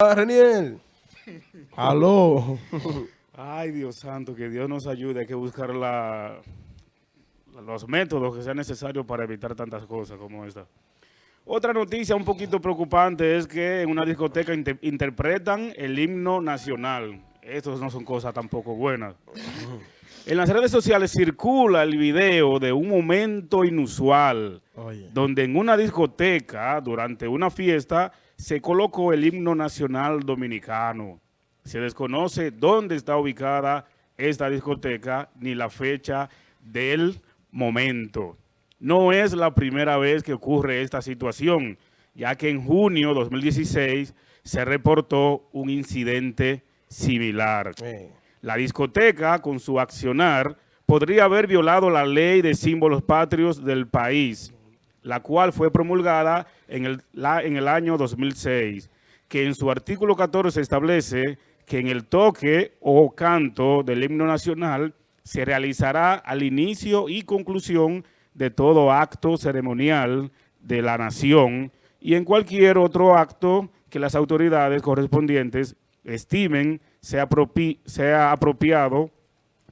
Reniel. Aló. Ay, Dios santo, que Dios nos ayude. Hay que buscar la, los métodos que sean necesarios para evitar tantas cosas como esta. Otra noticia un poquito preocupante es que en una discoteca inter- interpretan el himno nacional. Estas no son cosas tampoco buenas. En las redes sociales circula el video de un momento inusual Oye. donde en una discoteca, durante una fiesta, se colocó el himno nacional dominicano. Se desconoce dónde está ubicada esta discoteca ni la fecha del momento. No es la primera vez que ocurre esta situación, ya que en junio 2016 se reportó un incidente similar. Eh, La discoteca, con su accionar, podría haber violado la ley de símbolos patrios del país, la cual fue promulgada en el, año 2006, que en su artículo 14 establece que en el toque o canto del himno nacional se realizará al inicio y conclusión de todo acto ceremonial de la nación y en cualquier otro acto que las autoridades correspondientes estimen sea, apropi- apropiado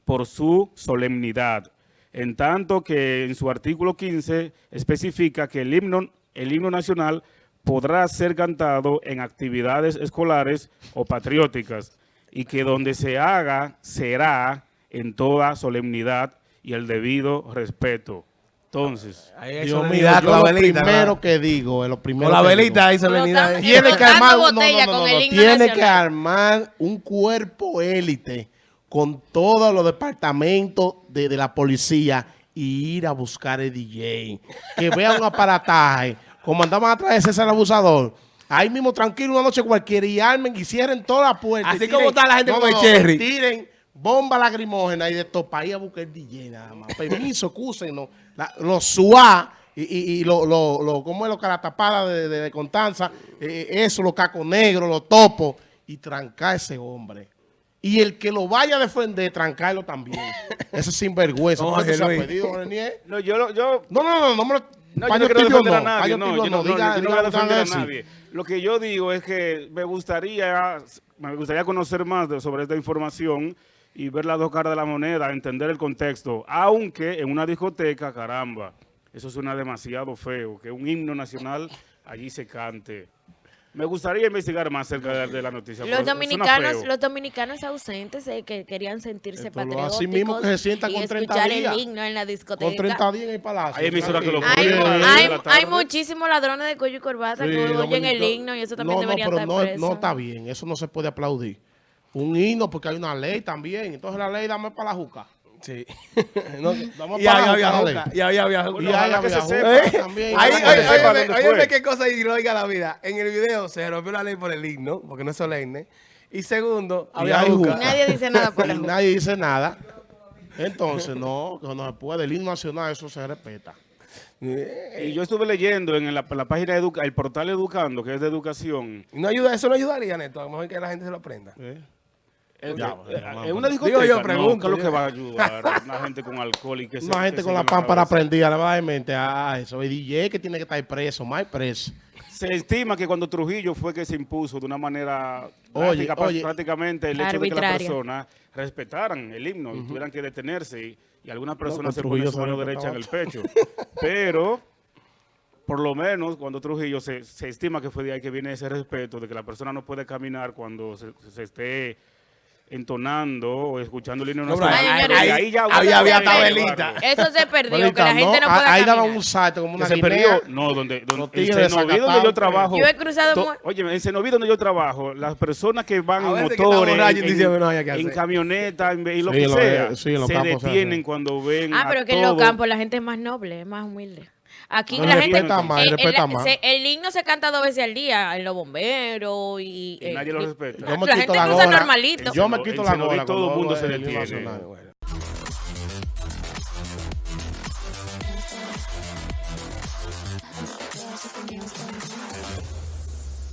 por su solemnidad. En tanto que en su artículo 15 especifica que el himno, el himno nacional podrá ser cantado en actividades escolares o patrióticas y que donde se haga será en toda solemnidad y el debido respeto. Entonces, Dios Dios mío, mío, yo la lo velita, primero ¿no? que digo, es lo primero Con la que velita ahí solemnidad. Explotando- Tiene que armar, no, no, tiene que armar un cuerpo élite con todos los departamentos de, de la policía y ir a buscar el DJ. Que vean un aparataje, como andaban atrás de César Abusador. Ahí mismo, tranquilo, una noche cualquiera, y armen y cierren todas las puertas. Así y como está la gente con el cherry. y Tiren bomba lacrimógena y de todo para ir a buscar el DJ nada más. Permiso, excúsenos. Los SUA y, y, y lo, lo, lo, ¿cómo es? Los caratapadas de, de, de Constanza, eh, eso, los cacos negros, los topos, y trancar a ese hombre. Y el que lo vaya a defender, trancarlo también. Ese sinvergüenza. No, ¿Por qué Jorge se ha pedido, no, yo, lo- yo No, no, no, no me lo... No, yo no quiero defender a no, nadie, no, yo no, no, no, diga- yo no diga voy a lo defender a nadie. Lo que yo digo es que me gustaría, me gustaría conocer más de- sobre esta información y ver las dos caras de la moneda, entender el contexto, aunque en una discoteca, caramba, eso suena demasiado feo, que un himno nacional allí se cante. Me gustaría investigar más acerca de, de la noticia. Los dominicanos, los dominicanos ausentes eh, que querían sentirse Esto patrióticos así mismo que se sientan con 30 escuchar días. el himno en la discoteca. Con 30 días en el palacio. Hay emisoras que lo Hay, hay, hay muchísimos ladrones de cuello y corbata Sí, que oyen el himno y eso también no, no, deberían pero estar no, presos. no está bien, eso no se puede aplaudir. Un himno porque hay una ley también, entonces la ley dame para la juca. Sí. No, Vamos y para había juca, juca. y había había Bueno, Y se había juca también. Ahí, qué cosa ilógica la vida. En el video se rompió la ley por el himno, porque no es solemne. Y segundo, Y había hay juca. juca. Nadie dice nada por la Y juca. nadie dice nada. Entonces, no, que no se puede. El himno nacional, eso se respeta. Y yo estuve leyendo en la, la página de Educa, el portal Educando, que es de educación, Y no ayuda, eso no ayudaría, Neto. A lo mejor que la gente se lo aprenda. ¿eh? Es eh, una Digo discoteca, yo, no, pregunto, ¿qué es lo que digo. va a ayudar? Una gente con alcohol y que se- Una gente que con se la pámpara prendida le va a dar en mente a eso. El DJ que tiene que estar preso, más preso. Se estima que cuando Trujillo fue que se impuso de una manera Oye, prácticamente el hecho de que las personas respetaran el himno y tuvieran que detenerse y, y algunas personas se ponen su mano derecha en el pecho. Pero, por lo menos, cuando Trujillo se, se estima que fue de ahí que viene ese respeto, de que la persona no puede caminar cuando se, se esté entonando o escuchando el himno No, nacional. Ahí ya Había- había tabelita. Eso se perdió, que la gente no, pueda Ahí daban caminar. un salto como que una se guinea. perdió, no, donde, donde en Cenoví donde yo trabajo. Yo he cruzado to- Oye, en Cenoví donde yo trabajo, las personas que van A en que motores, en, diciendo, no que en y lo Sí, que lo- sea, sí, en los se campos se detienen cuando ven Ah, a pero que en los campos la gente es más noble, es más humilde. Aquí no, la gente... Más, eh, el, el, el, se, el, himno se canta dos veces al día, en los bomberos y... y nadie lo eh, respeta. Yo me la gente la cruza normalito. Yo me quito la gola. Y todo el mundo se detiene.